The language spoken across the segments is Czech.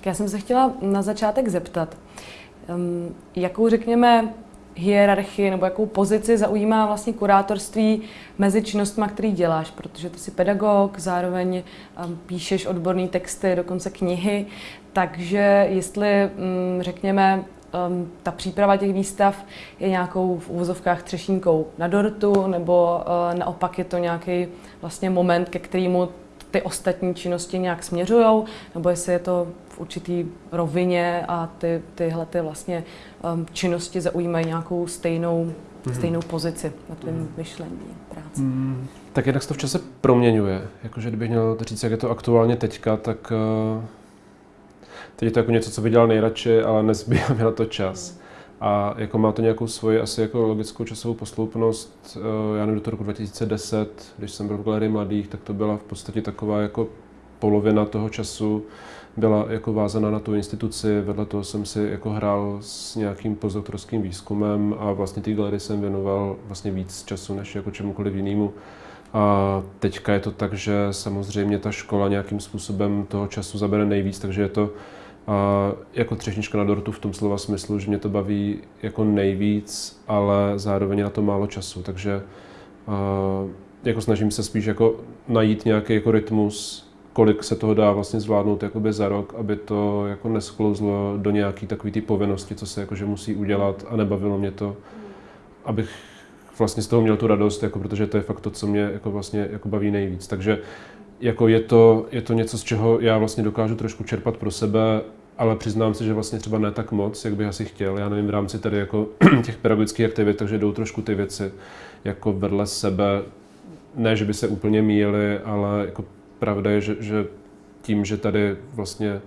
Tak já jsem se chtěla na začátek zeptat, um, jakou řekněme hierarchii nebo jakou pozici zaujímá vlastně kurátorství mezi činnostmi, který děláš, protože ty jsi pedagog, zároveň um, píšeš odborné texty, dokonce knihy, takže jestli, um, řekněme, um, ta příprava těch výstav je nějakou v úvozovkách třešínkou na dortu, nebo uh, naopak je to nějaký vlastně moment, ke kterému ty ostatní činnosti nějak směřují, nebo jestli je to určitý rovině a ty, tyhle ty vlastně um, činnosti zaujímají nějakou stejnou, mm-hmm. stejnou pozici na tvém mm-hmm. myšlení, práci. Mm, tak jednak se to v čase proměňuje. Jakože kdybych měl říct, jak je to aktuálně teďka, tak uh, teď je to jako něco, co bych dělal nejradši, ale nezbývá mi na to čas. Mm. A jako má to nějakou svoji asi jako logickou časovou posloupnost. Uh, já nevím, do toho roku 2010, když jsem byl v galerii mladých, tak to byla v podstatě taková jako polovina toho času byla jako vázaná na tu instituci, vedle toho jsem si jako hrál s nějakým postdoktorským výzkumem a vlastně té galerii jsem věnoval vlastně víc času než jako čemukoliv jinému. A teďka je to tak, že samozřejmě ta škola nějakým způsobem toho času zabere nejvíc, takže je to a jako třešnička na dortu v tom slova smyslu, že mě to baví jako nejvíc, ale zároveň na to málo času, takže a, jako snažím se spíš jako najít nějaký jako rytmus, kolik se toho dá vlastně zvládnout jakoby za rok, aby to jako nesklouzlo do nějaký takový ty povinnosti, co se jakože musí udělat a nebavilo mě to, abych vlastně z toho měl tu radost, jako protože to je fakt to, co mě jako vlastně jako baví nejvíc. Takže jako je to, je to něco, z čeho já vlastně dokážu trošku čerpat pro sebe, ale přiznám se, že vlastně třeba ne tak moc, jak bych asi chtěl. Já nevím, v rámci tady jako těch pedagogických aktivit, takže jdou trošku ty věci jako vedle sebe. Ne, že by se úplně míjely, ale jako pravda je, že, že tím, že tady vlastně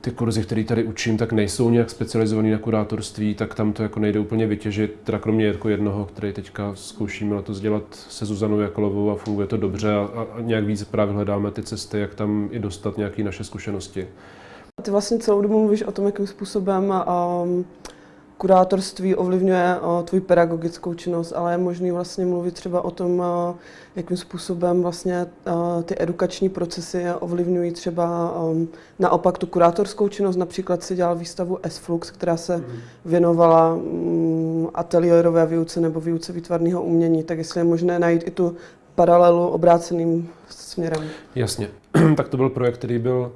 ty kurzy, které tady učím, tak nejsou nějak specializovaný na kurátorství, tak tam to jako nejde úplně vytěžit, teda kromě jako jednoho, který teďka zkoušíme na to dělat se Zuzanou Jakolovou a funguje to dobře a, a nějak víc právě hledáme ty cesty, jak tam i dostat nějaké naše zkušenosti. Ty vlastně celou dobu mluvíš o tom, jakým způsobem um, kurátorství ovlivňuje uh, tvůj pedagogickou činnost, ale je možný vlastně mluvit třeba o tom, uh, jakým způsobem vlastně uh, ty edukační procesy ovlivňují třeba um, naopak tu kurátorskou činnost. Například si dělal výstavu S-Flux, která se mm. věnovala um, ateliérové výuce nebo výuce výtvarného umění. Tak jestli je možné najít i tu paralelu obráceným směrem. Jasně. tak to byl projekt, který byl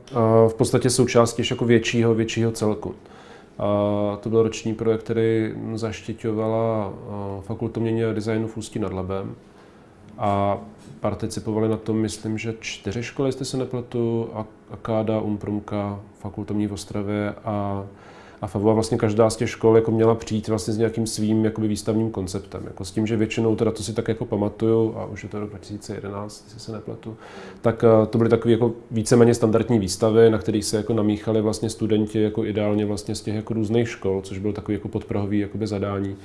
v podstatě součástí jako většího, většího celku. A to byl roční projekt, který zaštiťovala Fakulta mění a designu v Ústí nad Labem. A participovali na tom, myslím, že čtyři školy, jestli se nepletu, Akáda, Umprumka, Fakultomní v Ostravě a a FAVu a vlastně každá z těch škol jako měla přijít vlastně s nějakým svým jakoby výstavním konceptem. Jako s tím, že většinou, teda to si tak jako pamatuju, a už je to rok 2011, jestli se nepletu, tak uh, to byly takové jako víceméně standardní výstavy, na kterých se jako namíchali vlastně studenti jako ideálně vlastně z těch jako různých škol, což byl takový jako podprahový jakoby zadání.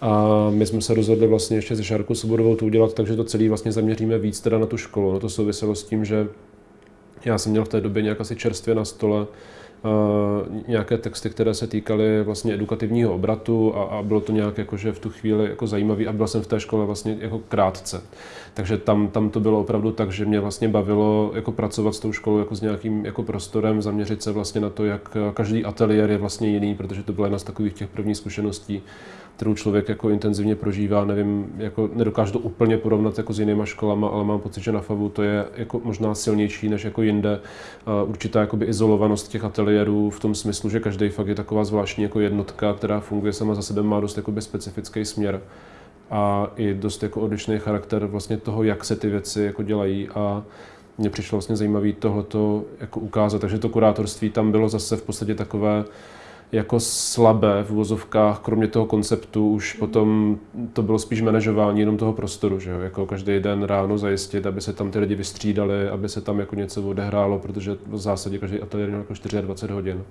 A my jsme se rozhodli vlastně ještě se Šárkou Svobodovou to udělat, takže to celé vlastně zaměříme víc teda na tu školu. No to souviselo s tím, že já jsem měl v té době nějak asi čerstvě na stole nějaké texty, které se týkaly vlastně edukativního obratu a, a bylo to nějak jakože v tu chvíli jako zajímavý a byl jsem v té škole vlastně jako krátce. Takže tam, tam to bylo opravdu tak, že mě vlastně bavilo jako pracovat s tou školou jako s nějakým jako prostorem, zaměřit se vlastně na to, jak každý ateliér je vlastně jiný, protože to byla jedna z takových těch prvních zkušeností, kterou člověk jako intenzivně prožívá, nevím, jako nedokážu to úplně porovnat jako s jinýma školama, ale mám pocit, že na FAVu to je jako možná silnější než jako jinde. Určitá jakoby izolovanost těch ateliérů v tom smyslu, že každý fakt je taková zvláštní jako jednotka, která funguje sama za sebe, má dost jakoby specifický směr a i dost jako odlišný charakter vlastně toho, jak se ty věci jako dělají a mně přišlo vlastně zajímavé tohleto jako ukázat, takže to kurátorství tam bylo zase v podstatě takové jako slabé v uvozovkách, kromě toho konceptu už potom to bylo spíš manažování jenom toho prostoru, že jo? jako každý den ráno zajistit, aby se tam ty lidi vystřídali, aby se tam jako něco odehrálo, protože v zásadě každý ateliér měl jako 24 hodin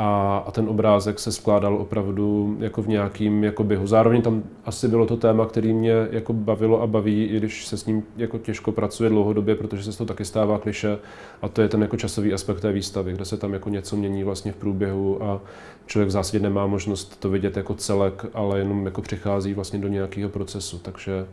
a, a ten obrázek se skládal opravdu jako v nějakým jako běhu. Zároveň tam asi bylo to téma, který mě jako bavilo a baví, i když se s ním jako těžko pracuje dlouhodobě, protože se to taky stává kliše a to je ten jako časový aspekt té výstavy, kde se tam jako něco mění vlastně v průběhu a člověk v zásadě nemá možnost to vidět jako celek, ale jenom jako přichází vlastně do nějakého procesu, takže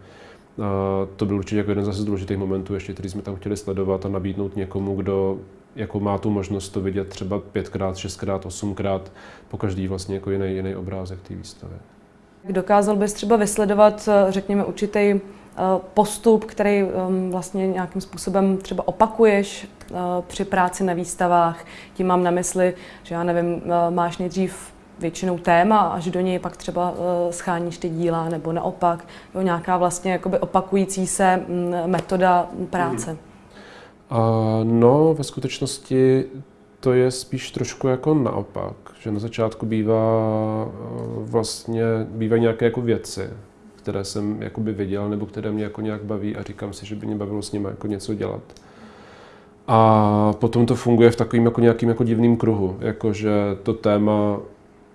A to byl určitě jako jeden zase z důležitých momentů, ještě, který jsme tam chtěli sledovat a nabídnout někomu, kdo jako má tu možnost to vidět třeba pětkrát, šestkrát, osmkrát, po každý vlastně jako jiný, jiný obrázek té výstavy. Dokázal bys třeba vysledovat, řekněme, určitý eh, postup, který ehm, vlastně nějakým způsobem třeba opakuješ eh, při práci na výstavách. Tím mám na mysli, že já nevím, eh, máš nejdřív většinou téma, až do něj pak třeba scháníš ty díla, nebo naopak, jo, nějaká vlastně jakoby opakující se mm, metoda práce. Mm. No, ve skutečnosti to je spíš trošku jako naopak, že na začátku bývá vlastně, bývají nějaké jako věci, které jsem jakoby viděl nebo které mě jako nějak baví a říkám si, že by mě bavilo s nimi jako něco dělat. A potom to funguje v takovým jako nějakým jako divným kruhu, jakože to téma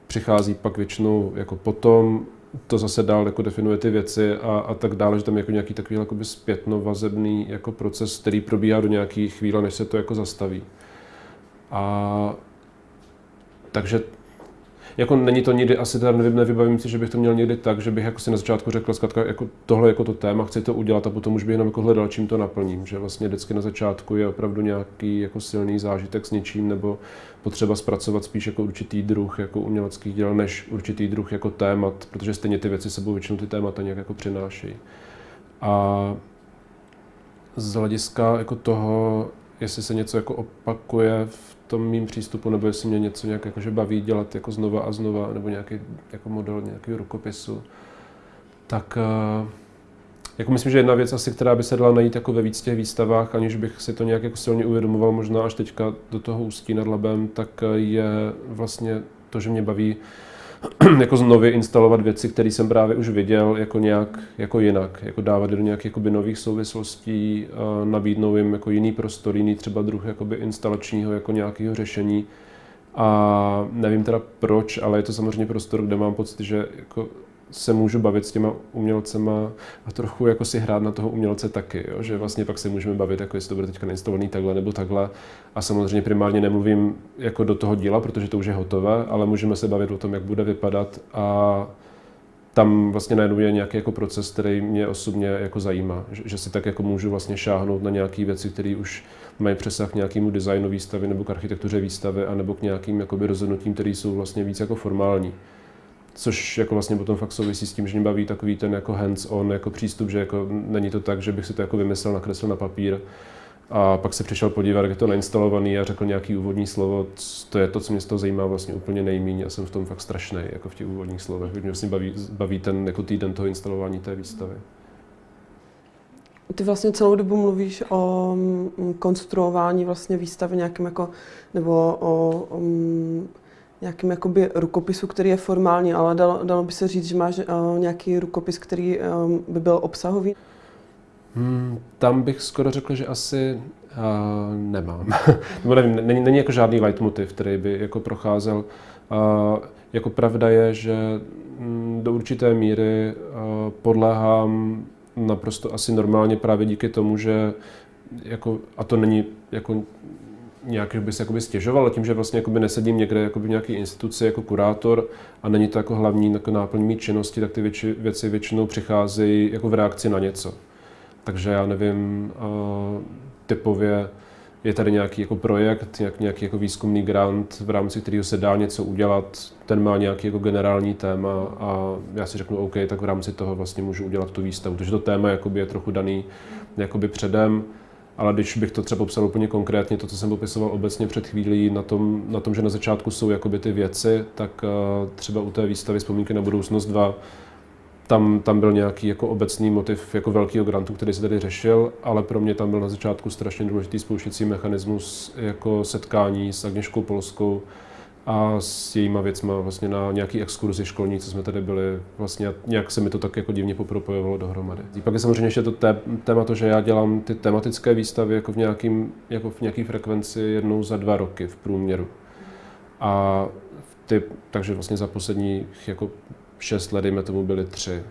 přichází pak většinou jako potom, to zase dál jako definuje ty věci a, a tak dále, že tam jako nějaký takový jakoby zpětno vazebný jako proces, který probíhá do nějaký chvíle, než se to jako zastaví. A takže jako není to nikdy, asi teda nevím, nevybavím si, že bych to měl někdy tak, že bych jako si na začátku řekl, zkrátka, jako tohle jako to téma, chci to udělat a potom už bych jenom jako hledal, čím to naplním. Že vlastně vždycky na začátku je opravdu nějaký jako silný zážitek s něčím nebo potřeba zpracovat spíš jako určitý druh jako uměleckých děl, než určitý druh jako témat, protože stejně ty věci sebou většinou ty témata nějak jako přinášejí. A z hlediska jako toho, jestli se něco jako opakuje v tom mým přístupu, nebo jestli mě něco nějak jakože baví dělat jako znova a znova, nebo nějaký jako model nějakého rukopisu, tak uh, jako myslím, že jedna věc asi, která by se dala najít jako ve víc těch výstavách, aniž bych si to nějak jako silně uvědomoval, možná až teďka do toho ústí nad labem, tak je vlastně to, že mě baví jako znovu instalovat věci, které jsem právě už viděl jako nějak jako jinak, jako dávat do nějakých jakoby nových souvislostí, nabídnout jim jako jiný prostor, jiný třeba druh jakoby instalačního jako nějakého řešení. A nevím teda proč, ale je to samozřejmě prostor, kde mám pocit, že jako se můžu bavit s těma umělcema a trochu jako si hrát na toho umělce taky, jo? že vlastně pak se můžeme bavit, jako jestli to bude teďka nainstalovaný takhle nebo takhle. A samozřejmě primárně nemluvím jako do toho díla, protože to už je hotové, ale můžeme se bavit o tom, jak bude vypadat a tam vlastně najednou je nějaký jako proces, který mě osobně jako zajímá, že, že si tak jako můžu vlastně šáhnout na nějaké věci, které už mají přesah k nějakému designu výstavy nebo k architektuře výstavy, anebo k nějakým jakoby rozhodnutím, které jsou vlastně víc jako formální což jako vlastně potom fakt souvisí s tím, že mě baví takový ten jako hands-on jako přístup, že jako není to tak, že bych si to jako vymyslel, nakreslil na papír a pak se přišel podívat, jak je to nainstalovaný a řekl nějaký úvodní slovo. To je to, co mě z toho zajímá vlastně úplně nejméně a jsem v tom fakt strašný, jako v těch úvodních slovech. Mě vlastně baví, baví ten jako týden toho instalování té výstavy. Ty vlastně celou dobu mluvíš o mm, konstruování vlastně výstavy nějakým jako, nebo o, o mm, nějakým jakoby rukopisu, který je formální, ale dalo, dalo by se říct, že máš uh, nějaký rukopis, který um, by byl obsahový? Hmm, tam bych skoro řekl, že asi uh, nemám. Nebo nevím, není, není jako žádný leitmotiv, který by jako procházel. Uh, jako pravda je, že um, do určité míry uh, podléhám naprosto asi normálně právě díky tomu, že jako, a to není jako nějak by se jakoby stěžoval, tím, že vlastně jakoby nesedím někde jakoby v nějaké instituci jako kurátor a není to jako hlavní jako náplň mý činnosti, tak ty věci, věci většinou přicházejí jako v reakci na něco. Takže já nevím, typově je tady nějaký jako projekt, nějak, nějaký jako výzkumný grant, v rámci kterého se dá něco udělat, ten má nějaký jako generální téma a já si řeknu OK, tak v rámci toho vlastně můžu udělat tu výstavu. Takže to téma jakoby je trochu daný jakoby předem ale když bych to třeba popsal úplně konkrétně, to, co jsem popisoval obecně před chvílí, na tom, na tom že na začátku jsou jakoby ty věci, tak uh, třeba u té výstavy Vzpomínky na budoucnost 2, tam, tam byl nějaký jako obecný motiv jako velkého grantu, který se tady řešil, ale pro mě tam byl na začátku strašně důležitý spouštěcí mechanismus jako setkání s Agněškou Polskou, a s jejíma věcma vlastně na nějaký exkurzi školní, co jsme tady byli, vlastně nějak se mi to tak jako divně popropojovalo dohromady. A pak je samozřejmě ještě to té, téma to, že já dělám ty tematické výstavy jako v, nějakým, jako v nějaký frekvenci jednou za dva roky v průměru. A ty, takže vlastně za posledních jako šest let, dejme tomu, byly tři.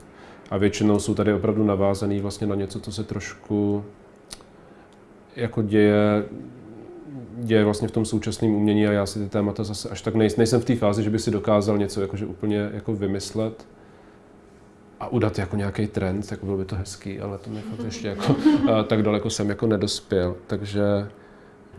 A většinou jsou tady opravdu navázaný vlastně na něco, co se trošku jako děje děje vlastně v tom současném umění a já si ty témata zase až tak nejsem, nejsem v té fázi, že by si dokázal něco jakože úplně jako vymyslet. a udat jako nějaký trend, tak bylo by to hezký, ale to mi fakt ještě jako, tak daleko jsem jako nedospěl. Takže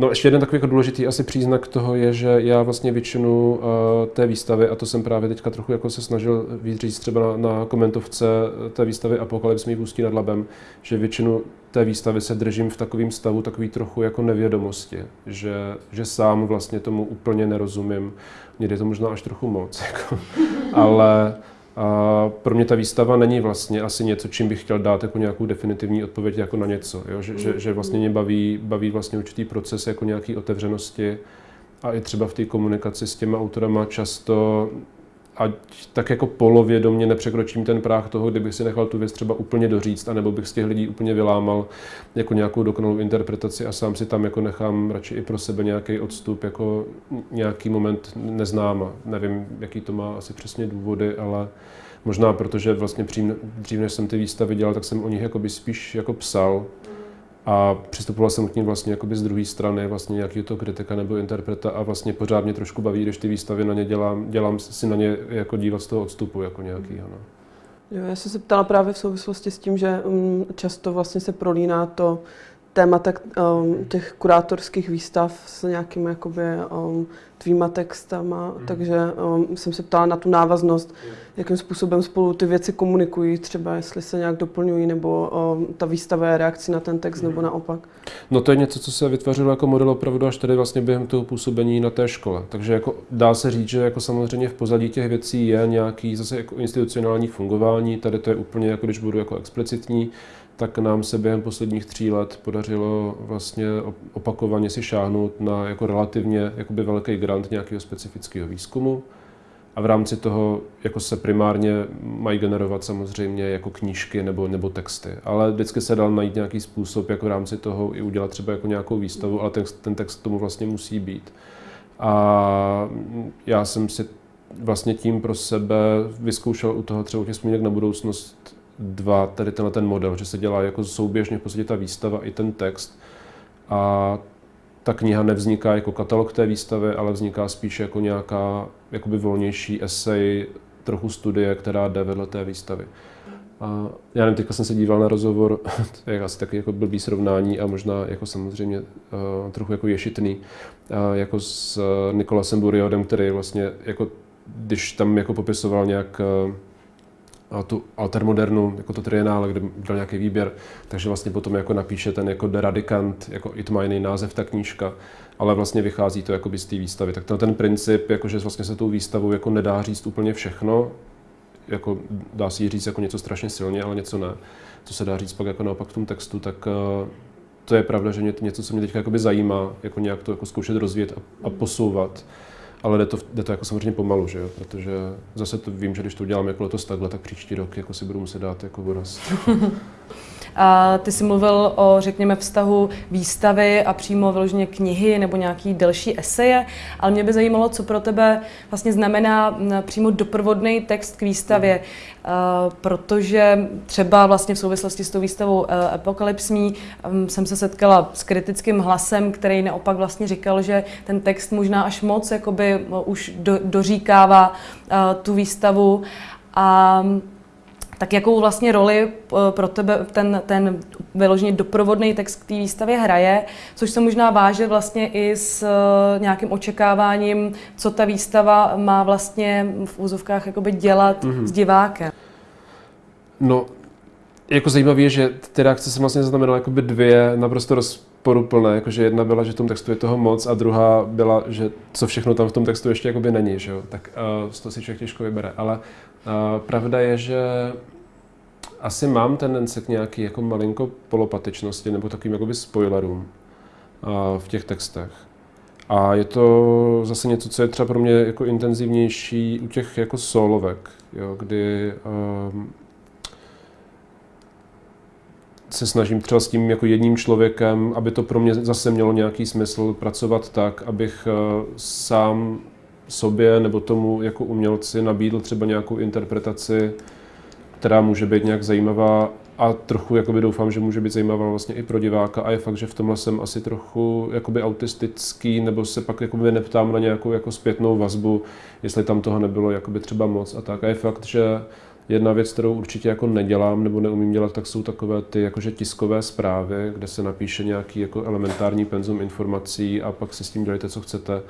No ještě jeden takový jako důležitý asi příznak toho je, že já vlastně většinu uh, té výstavy, a to jsem právě teďka trochu jako se snažil víc říct třeba na, na komentovce té výstavy Apokalypse mi ústí nad labem, že většinu té výstavy se držím v takovém stavu takový trochu jako nevědomosti, že, že sám vlastně tomu úplně nerozumím. Někdy je to možná až trochu moc, jako. ale a pro mě ta výstava není vlastně asi něco, čím bych chtěl dát jako nějakou definitivní odpověď jako na něco. Jo? Že, že, že vlastně mě baví, baví vlastně určitý proces jako nějaký otevřenosti a i třeba v té komunikaci s těma autorama často ať tak jako polovědomě nepřekročím ten práh toho, kdybych si nechal tu věc třeba úplně doříct, anebo bych z těch lidí úplně vylámal jako nějakou dokonalou interpretaci a sám si tam jako nechám radši i pro sebe nějaký odstup, jako nějaký moment neznáma. Nevím, jaký to má asi přesně důvody, ale možná protože vlastně dřív, než jsem ty výstavy dělal, tak jsem o nich spíš jako psal, a přistupoval jsem k ním vlastně jakoby z druhé strany, vlastně nějakého to kritika nebo interpreta a vlastně pořád mě trošku baví, když ty výstavy na ně dělám, dělám si na ně jako dívat z toho odstupu jako nějakýho. No. Jo, já jsem se ptala právě v souvislosti s tím, že um, často vlastně se prolíná to témata um, těch kurátorských výstav s nějakými jakoby, um, tvýma textama, mm. takže um, jsem se ptala na tu návaznost, mm. jakým způsobem spolu ty věci komunikují, třeba jestli se nějak doplňují, nebo um, ta výstava je reakcí na ten text, mm. nebo naopak. No to je něco, co se vytvořilo jako model opravdu až tady vlastně během toho působení na té škole. Takže jako dá se říct, že jako samozřejmě v pozadí těch věcí je nějaký zase jako institucionální fungování, tady to je úplně jako když budu jako explicitní, tak nám se během posledních tří let podařilo vlastně opakovaně si šáhnout na jako relativně jakoby velký grant nějakého specifického výzkumu. A v rámci toho jako se primárně mají generovat samozřejmě jako knížky nebo, nebo texty. Ale vždycky se dal najít nějaký způsob, jako v rámci toho i udělat třeba jako nějakou výstavu, ale ten, ten text tomu vlastně musí být. A já jsem si vlastně tím pro sebe vyzkoušel u toho třeba těch vzpomínek na budoucnost dva, tady tenhle ten model, že se dělá jako souběžně v podstatě ta výstava i ten text. A ta kniha nevzniká jako katalog té výstavy, ale vzniká spíš jako nějaká jakoby volnější esej, trochu studie, která jde vedle té výstavy. A já nevím, teďka jsem se díval na rozhovor, to je asi taky jako blbý srovnání a možná jako samozřejmě uh, trochu jako ješitný, uh, jako s uh, Nikolasem Buriodem, který vlastně jako, když tam jako popisoval nějak uh, tu altermodernu, jako to trienále, kde byl nějaký výběr, takže vlastně potom jako napíše ten jako deradikant, jako i to má jiný název ta knížka, ale vlastně vychází to z té výstavy. Tak ten, ten princip, jako že vlastně se tou výstavou jako nedá říct úplně všechno, jako dá jí říct jako něco strašně silně, ale něco ne. Co se dá říct pak jako naopak v tom textu, tak uh, to je pravda, že něco, co mě teď zajímá, jako nějak to jako zkoušet rozvíjet a, a posouvat ale jde to, jde to jako samozřejmě pomalu, že jo? protože zase to vím, že když to udělám jako letos takhle, tak příští rok jako si budu muset dát jako voraz. A ty jsi mluvil o, řekněme, vztahu výstavy a přímo vyloženě knihy nebo nějaký delší eseje, ale mě by zajímalo, co pro tebe vlastně znamená přímo doprovodný text k výstavě, mm. Protože třeba vlastně v souvislosti s tou výstavou e, Apokalypsmí jsem se setkala s kritickým hlasem, který naopak vlastně říkal, že ten text možná až moc jakoby už do, doříkává tu výstavu. A tak jakou vlastně roli eh, pro tebe ten, ten vyloženě doprovodný text k té výstavě hraje, což se možná váže vlastně i s eh, nějakým očekáváním, co ta výstava má vlastně v úzovkách jakoby dělat mm-hmm. s divákem. No, jako zajímavé je, že ty reakce jsem vlastně zaznamenal jakoby dvě naprosto rozporuplné, jakože jedna byla, že v tom textu je toho moc a druhá byla, že co všechno tam v tom textu ještě jakoby není, že jo? tak uh, to si člověk těžko vybere, ale pravda je, že asi mám tendence k nějaký jako malinko polopatečnosti nebo takovým jakoby spoilerům v těch textech. A je to zase něco, co je třeba pro mě jako intenzivnější u těch jako solovek, jo, kdy um, se snažím třeba s tím jako jedním člověkem, aby to pro mě zase mělo nějaký smysl pracovat tak, abych uh, sám sobě nebo tomu jako umělci nabídl třeba nějakou interpretaci která může být nějak zajímavá a trochu jakoby doufám, že může být zajímavá vlastně i pro diváka a je fakt, že v tomhle jsem asi trochu jakoby autistický, nebo se pak jakoby neptám na nějakou jako zpětnou vazbu, jestli tam toho nebylo jakoby třeba moc a tak. A je fakt, že Jedna věc, kterou určitě jako nedělám nebo neumím dělat, tak jsou takové ty jakože tiskové zprávy, kde se napíše nějaký jako elementární penzum informací a pak si s tím dělejte, co chcete.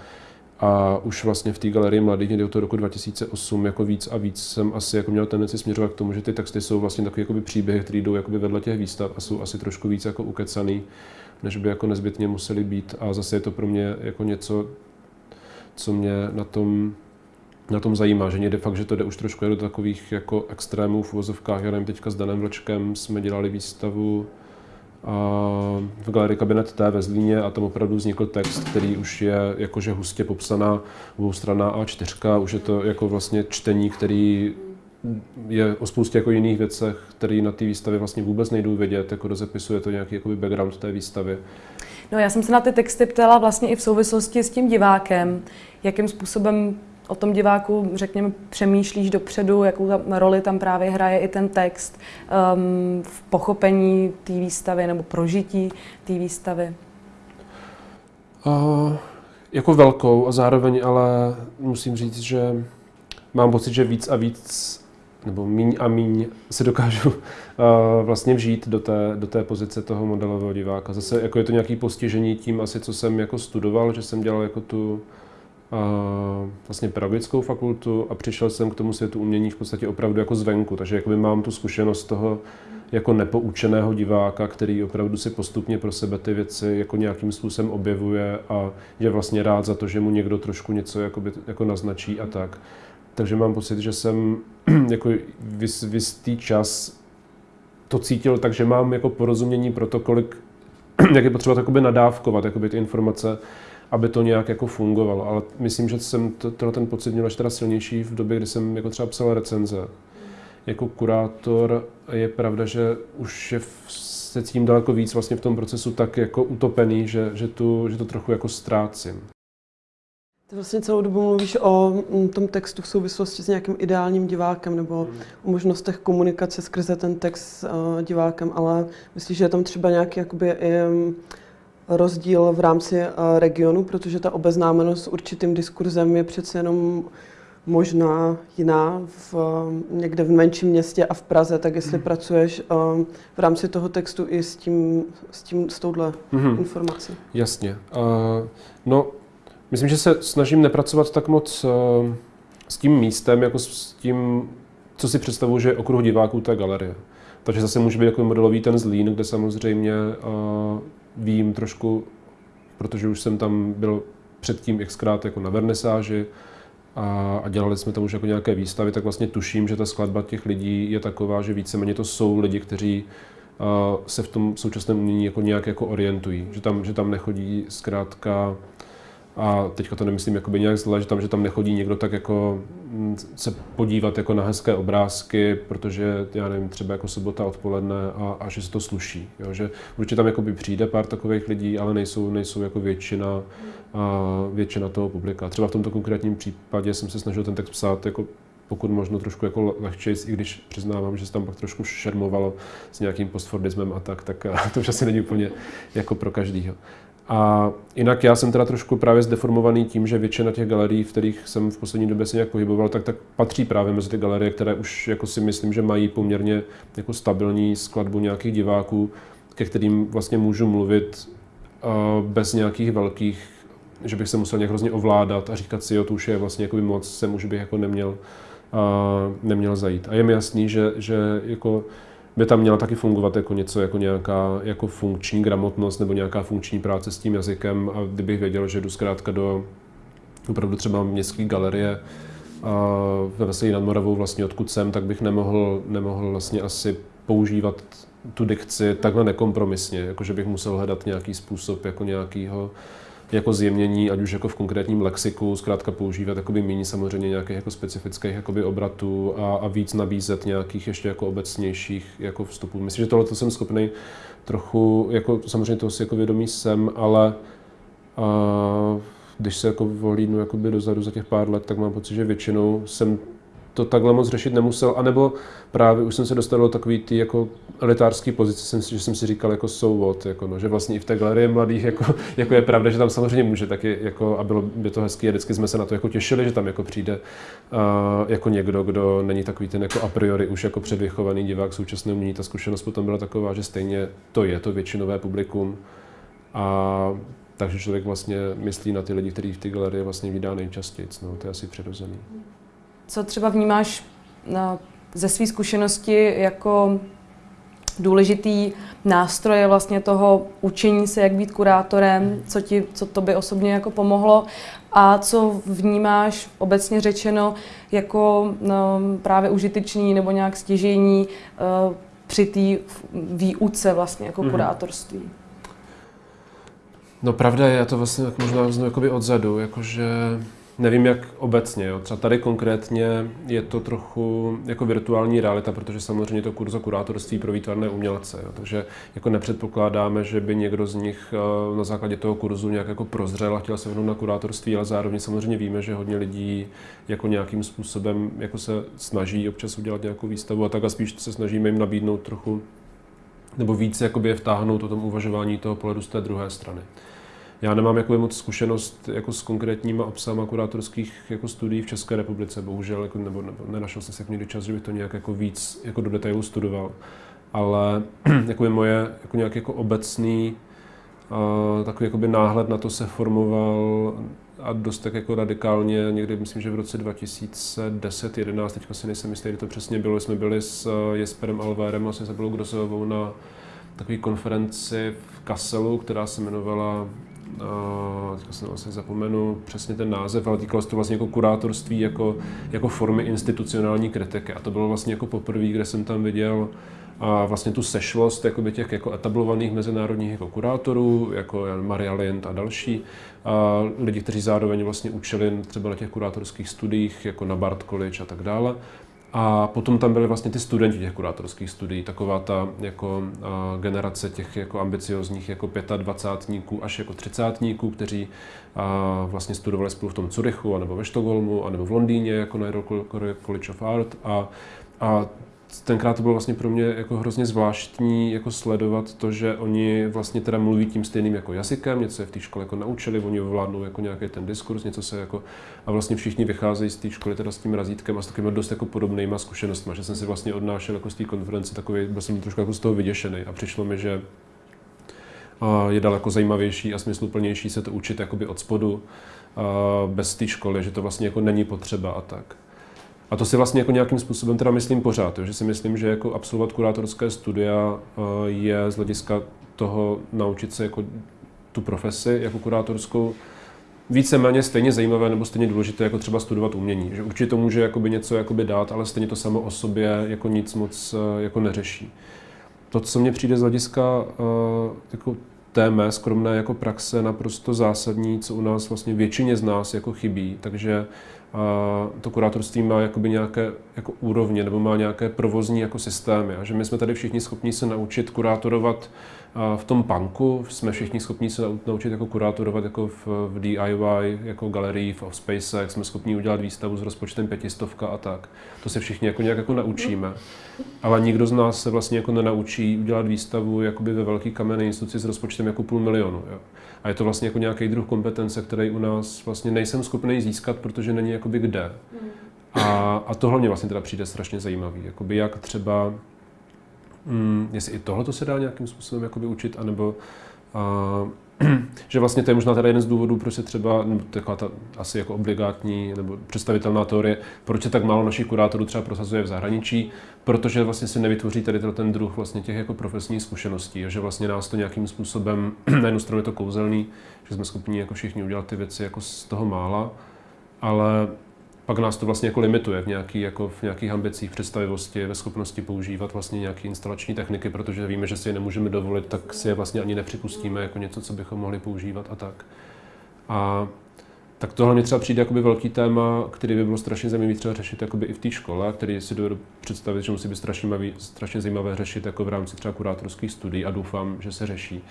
A už vlastně v té galerii mladých někdy od toho roku 2008 jako víc a víc jsem asi jako měl tendenci směřovat k tomu, že ty texty jsou vlastně takové jakoby příběhy, které jdou jakoby vedle těch výstav a jsou asi trošku víc jako ukecaný, než by jako nezbytně museli být. A zase je to pro mě jako něco, co mě na tom na tom zajímá, že někde fakt, že to jde už trošku do takových jako extrémů v uvozovkách. Já nevím, teďka s Danem Vlčkem jsme dělali výstavu a v galerii Kabinet T ve Zlíně a tam opravdu vznikl text, který už je jakože hustě popsaná dvoustraná A4, už je to jako vlastně čtení, který je o spoustě jako jiných věcech, které na té výstavě vlastně vůbec nejdou vědět, jako rozepisuje to nějaký jakoby background té výstavy. No já jsem se na ty texty ptala vlastně i v souvislosti s tím divákem, jakým způsobem o tom diváku, řekněme, přemýšlíš dopředu, jakou tam roli tam právě hraje i ten text um, v pochopení té výstavy nebo prožití té výstavy? Uh, jako velkou a zároveň ale musím říct, že mám pocit, že víc a víc nebo míň a míň se dokážu uh, vlastně vžít do té, do té pozice toho modelového diváka. Zase jako je to nějaké postižení tím asi, co jsem jako studoval, že jsem dělal jako tu vlastně pedagogickou fakultu a přišel jsem k tomu světu umění v podstatě opravdu jako zvenku, takže jakoby mám tu zkušenost toho jako nepoučeného diváka, který opravdu si postupně pro sebe ty věci jako nějakým způsobem objevuje a je vlastně rád za to, že mu někdo trošku něco jakoby, jako naznačí a tak. Takže mám pocit, že jsem jako vys, vystý čas to cítil tak, že mám jako porozumění pro to, kolik, jak je potřeba nadávkovat jakoby ty informace aby to nějak jako fungovalo. Ale myslím, že jsem to, ten pocit měl teda silnější v době, kdy jsem jako třeba psal recenze. Jako kurátor je pravda, že už je se tím daleko víc vlastně v tom procesu tak jako utopený, že, že, tu, že to trochu jako ztrácím. Ty vlastně celou dobu mluvíš o mm, tom textu v souvislosti s nějakým ideálním divákem nebo o možnostech komunikace skrze ten text s uh, divákem, ale myslíš, že je tam třeba nějaký jakoby, um, rozdíl v rámci eh, regionu, protože ta obeznámenost s určitým diskurzem je přece jenom možná jiná v, někde v menším městě a v Praze, tak jestli mm. pracuješ uh, v rámci toho textu i s tím, s, tím, s touhle mm. informací. Jasně. Uh, no, myslím, že se snažím nepracovat tak moc uh, s tím místem, jako s tím, co si představuji, že je okruh diváků té galerie. Takže zase může být jako modelový ten Zlín, kde samozřejmě uh, vím trošku, protože už jsem tam byl předtím xkrát jako na vernisáži a, a dělali jsme tam už jako nějaké výstavy, tak vlastně tuším, že ta skladba těch lidí je taková, že víceméně to jsou lidi, kteří uh, se v tom současném umění jako nějak jako orientují, že tam, že tam nechodí zkrátka a teďka to nemyslím jakoby nějak zle, že tam, že tam nechodí někdo tak jako mm, se podívat jako na hezké obrázky, protože já nevím, třeba jako sobota odpoledne a, a že se to sluší. Jo? Že určitě tam jakoby přijde pár takových lidí, ale nejsou, nejsou jako většina, a většina toho publika. Třeba v tomto konkrétním případě jsem se snažil ten text psát jako pokud možno trošku jako lehčej, i když přiznávám, že se tam pak trošku šermovalo s nějakým postfordismem a tak, tak to už asi není úplně jako pro každýho. A jinak já jsem teda trošku právě zdeformovaný tím, že většina těch galerií, v kterých jsem v poslední době se nějak pohyboval, tak, tak patří právě mezi ty galerie, které už jako si myslím, že mají poměrně jako stabilní skladbu nějakých diváků, ke kterým vlastně můžu mluvit uh, bez nějakých velkých, že bych se musel nějak hrozně ovládat a říkat si, jo, to už je vlastně jako moc, sem už bych jako neměl, uh, neměl zajít. A je mi jasný, že, že jako by tam měla taky fungovat jako něco, jako nějaká jako funkční gramotnost nebo nějaká funkční práce s tím jazykem. A kdybych věděl, že jdu zkrátka do opravdu třeba městské galerie a ve Veselí nad Moravou vlastně odkud jsem, tak bych nemohl, nemohl vlastně asi používat tu dikci takhle nekompromisně, jakože bych musel hledat nějaký způsob jako nějakýho jako zjemnění, ať už jako v konkrétním lexiku, zkrátka používat jakoby méně samozřejmě nějakých jako specifických jakoby obratů a, a víc nabízet nějakých ještě jako obecnějších jako vstupů. Myslím, že tohle to jsem schopný trochu, jako samozřejmě toho si jako vědomý jsem, ale a, když se jako vohlídnu jakoby dozadu za těch pár let, tak mám pocit, že většinou jsem to takhle moc řešit nemusel, anebo právě už jsem se dostal do takový ty jako elitářský pozice, jsem si, že jsem si říkal jako so what, jako no, že vlastně i v té galerii mladých jako, jako je pravda, že tam samozřejmě může taky jako, a bylo by to hezké a vždycky jsme se na to jako těšili, že tam jako přijde uh, jako někdo, kdo není takový ten jako a priori už jako předvychovaný divák současného umění. Ta zkušenost potom byla taková, že stejně to je to většinové publikum a takže člověk vlastně myslí na ty lidi, kteří v té galerii vlastně vydá nejčastěji. No, to je asi přirozený. Co třeba vnímáš na, ze své zkušenosti jako důležitý nástroje vlastně toho učení se, jak být kurátorem, co, ti, co to by osobně jako pomohlo a co vnímáš obecně řečeno jako no, právě užitečný nebo nějak stěžení uh, při té výuce vlastně jako mm-hmm. kurátorství. No pravda je, já to vlastně možná vezmu jakoby odzadu, jakože nevím jak obecně, jo. třeba tady konkrétně je to trochu jako virtuální realita, protože samozřejmě to kurzo kurátorství pro výtvarné umělce, jo. takže jako nepředpokládáme, že by někdo z nich eh, na základě toho kurzu nějak jako prozřel a chtěl se vrhnout na kurátorství, ale zároveň samozřejmě víme, že hodně lidí jako nějakým způsobem jako se snaží občas udělat nějakou výstavu a tak a spíš se snažíme jim nabídnout trochu nebo víc jakoby je vtáhnout o tom uvažování toho pohledu z té druhé strany. Já nemám jako moc zkušenost jako s konkrétníma obsahama kurátorských jako studií v České republice, bohužel, jako, nebo, nebo nenašel jsem se někdy čas, že bych to nějak jako víc jako do detailu studoval. Ale jako je moje jako nějaký jako obecný uh, takový jakoby náhled na to se formoval a dost tak jako radikálně, někdy myslím, že v roce 2010-11, teďka si nejsem jistý, kdy to přesně bylo, jsme byli s eh, Jesperem Alvérem a s Izabelou Grosovou na takové konferenci v Kasselu, která se jmenovala uh, teďka se vlastně zapomenu přesně ten název, ale týkalo se to vlastně jako kurátorství, jako, jako formy institucionální kritiky. A to bylo vlastně jako poprvé, kde jsem tam viděl a vlastně tu sešlost jakoby těch jako etablovaných mezinárodních jako kurátorů, jako Maria Lind a další, a lidi, kteří zároveň vlastně učili třeba na těch kurátorských studiích, jako na Bart College a tak dále. A potom tam byly vlastně ty studenti těch kurátorských studií, taková ta jako generace těch jako ambiciozních jako 25 až jako 30 kteří vlastně studovali spolu v tom Curychu, anebo ve Štokholmu, anebo v Londýně jako na College of Art. A, a tenkrát to bylo vlastně pro mě jako hrozně zvláštní jako sledovat to, že oni vlastně teda mluví tím stejným jako jazykem, něco je v té škole jako naučili, oni ovládnou jako nějaký ten diskurs, něco se jako a vlastně všichni vycházejí z té školy teda s tím razítkem a s takovými dost jako podobnýma zkušenostmi, že jsem si vlastně odnášel jako z té konference takový, byl jsem trošku jako z toho vyděšený a přišlo mi, že je daleko zajímavější a smysluplnější se to učit jakoby od spodu, bez té školy, že to vlastně jako není potřeba a tak. A to si vlastně jako nějakým způsobem teda myslím pořád, že si myslím, že jako absolvovat kurátorské studia eh, je z hlediska toho naučit se jako tu profesi jako kurátorskou víceméně stejně zajímavé nebo stejně důležité jako třeba studovat umění. Že určitě to může jakoby něco jakoby dát, ale stejně to samo o sobě jako nic moc eh, jako neřeší. To, co mně přijde z hlediska eh, jako té mé skromné jako praxe naprosto zásadní, co u nás vlastně většině z nás jako chybí, takže to kurátorství má jakoby nějaké jako úrovně nebo má nějaké provozní jako systémy. A že my jsme tady všichni schopni se naučit kurátorovat v tom punku, jsme všichni schopni se naučit jako kurátorovat jako v, v DIY, jako galerii, v offspacech, jsme schopni udělat výstavu s rozpočtem pětistovka a tak. To se všichni jako nějak jako naučíme. Ale nikdo z nás se vlastně jako nenaučí udělat výstavu jakoby ve velký kamenné instituci s rozpočtem jako půl milionu. Jo. A je to vlastně jako nějaký druh kompetence, který u nás vlastně nejsem schopný získat, protože není jakoby kde. A, a tohle mě vlastně teda přijde strašně zajímavý. Jakoby jak třeba, mm, jestli i tohle to se dá nějakým způsobem jakoby učit, anebo a, že vlastně to je možná teda jeden z důvodů, proč se třeba, nebo taková ta asi jako obligátní nebo představitelná teorie, proč se tak málo našich kurátorů třeba prosazuje v zahraničí, protože vlastně se nevytvoří tady ten druh vlastně těch jako profesních zkušeností, že vlastně nás to nějakým způsobem, na jednu stranu je to kouzelný, že jsme schopni jako všichni udělat ty věci jako z toho mála, ale pak nás to vlastně jako limituje v, nějaký, jako v nějakých ambicích, představivosti, ve schopnosti používat vlastně nějaké instalační techniky, protože víme, že si je nemůžeme dovolit, tak si je vlastně ani nepřipustíme jako něco, co bychom mohli používat a tak. A tak tohle mě třeba přijde jakoby velký téma, který by bylo strašně zajímavý třeba řešit jakoby i v té škole, který si dovedu představit, že musí být strašně, mavý, strašně zajímavé řešit jako v rámci třeba kurátorských studií a doufám, že se řeší.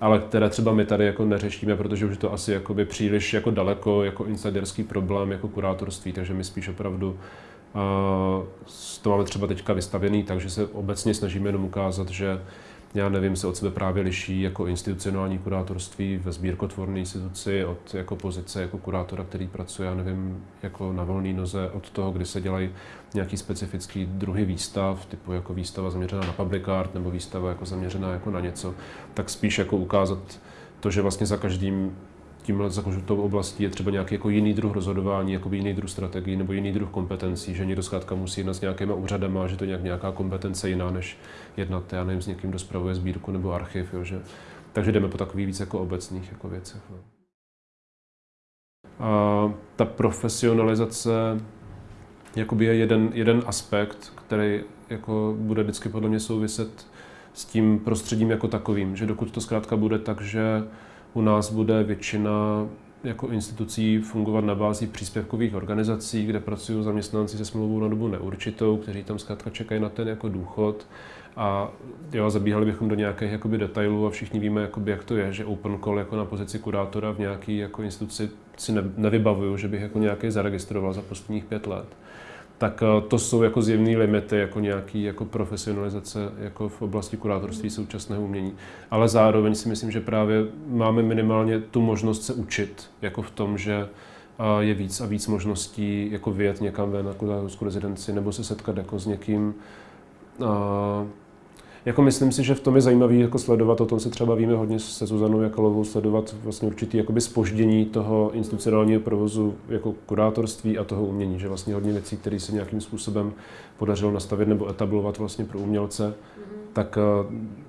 Ale které třeba my tady jako neřešíme, protože už je to asi jakoby příliš jako daleko jako insiderský problém jako kurátorství, takže my spíš opravdu to máme třeba teďka vystavěný, takže se obecně snažíme jenom ukázat, že já nevím, se od sebe právě liší jako institucionální kurátorství ve sbírkotvorné instituci od jako pozice jako kurátora, který pracuje, já nevím, jako na volné noze, od toho, kdy se dělají nějaký specifický druhy výstav, typu jako výstava zaměřená na public art nebo výstava jako zaměřená jako na něco, tak spíš jako ukázat to, že vlastně za každým tímhle za oblastí je třeba nějaký jako jiný druh rozhodování, jako jiný druh strategií nebo jiný druh kompetencí, že někdo zkrátka musí jednat s nějakýma úřadama, že to nějak, nějaká kompetence jiná, než jednat, já nevím, s někým, kdo spravuje sbírku nebo archiv, jo, že, takže jdeme po takových víc jako obecných jako věcech. No. A ta profesionalizace jakoby je jeden, jeden aspekt, který jako bude vždycky podle mě souviset s tím prostředím jako takovým, že dokud to zkrátka bude tak, že u nás bude většina jako institucí fungovat na bázi příspěvkových organizací, kde pracují zaměstnanci se smlouvou na dobu neurčitou, kteří tam zkrátka čekají na ten jako důchod. A jo, zabíhali bychom do nějakých jakoby, detailů a všichni víme, jakoby, jak to je, že open call jako na pozici kurátora v nějaké jako instituci si ne, nevybavuju, že bych jako nějaký zaregistroval za posledních pět let tak eh, to jsou jako zjevné limity, jako nějaký jako profesionalizace jako v oblasti kurátorství současného umění. Ale zároveň si myslím, že právě máme minimálně tu možnost se učit, jako v tom, že eh, je víc a víc možností jako vyjet někam ven na kurátorskou rezidenci nebo se setkat jako s někým, eh, jako myslím si, že v tom je zajímavý jako sledovat, o tom se třeba víme hodně se Zuzanou Jakalovou, sledovat vlastně určitý jakoby spoždění toho institucionálního provozu jako kurátorství a toho umění, že vlastně hodně věcí, které se nějakým způsobem podařilo nastavit nebo etablovat vlastně pro umělce, mm-hmm. tak eh,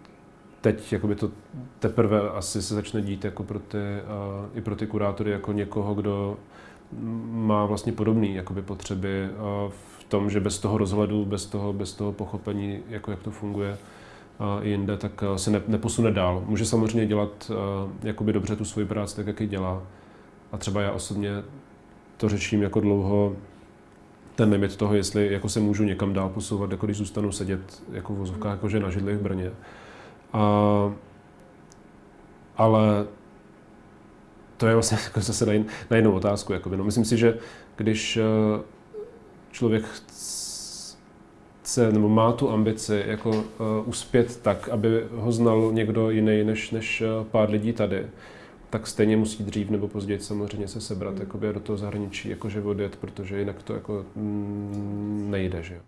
teď jakoby to teprve asi se začne dít jako pro ty, uh, i pro ty kurátory jako někoho, kdo má vlastně podobné jakoby potřeby uh, v tom, že bez toho rozhledu, bez toho, bez toho pochopení, jako jak to funguje, jinde, tak eh, se ne, neposune dál. Může samozřejmě dělat uh, jakoby dobře tu svoji práci tak, jak ji dělá. A třeba já osobně to řeším jako dlouho, ten limit toho, jestli jako se můžu někam dál posouvat, jako když zůstanu sedět jako v vozovkách, jakože na židli v Brně. A, ale to je vlastně jako zase na, jin, na jinou otázku. Jakoby. No, myslím si, že když uh, člověk chce nebo má tu ambici jako uh, uspět tak, aby ho znal někdo jiný než, než uh, pár lidí tady, tak stejně musí dřív nebo později samozřejmě se sebrat mm. jakoby do toho zahraničí, jakože odjet, protože jinak to jako mm, nejde, že jo.